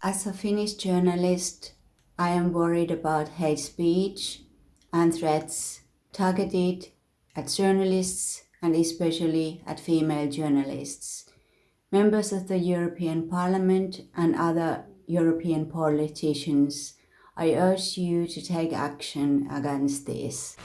As a Finnish journalist, I am worried about hate speech and threats targeted at journalists and especially at female journalists. Members of the European Parliament and other European politicians, I urge you to take action against this.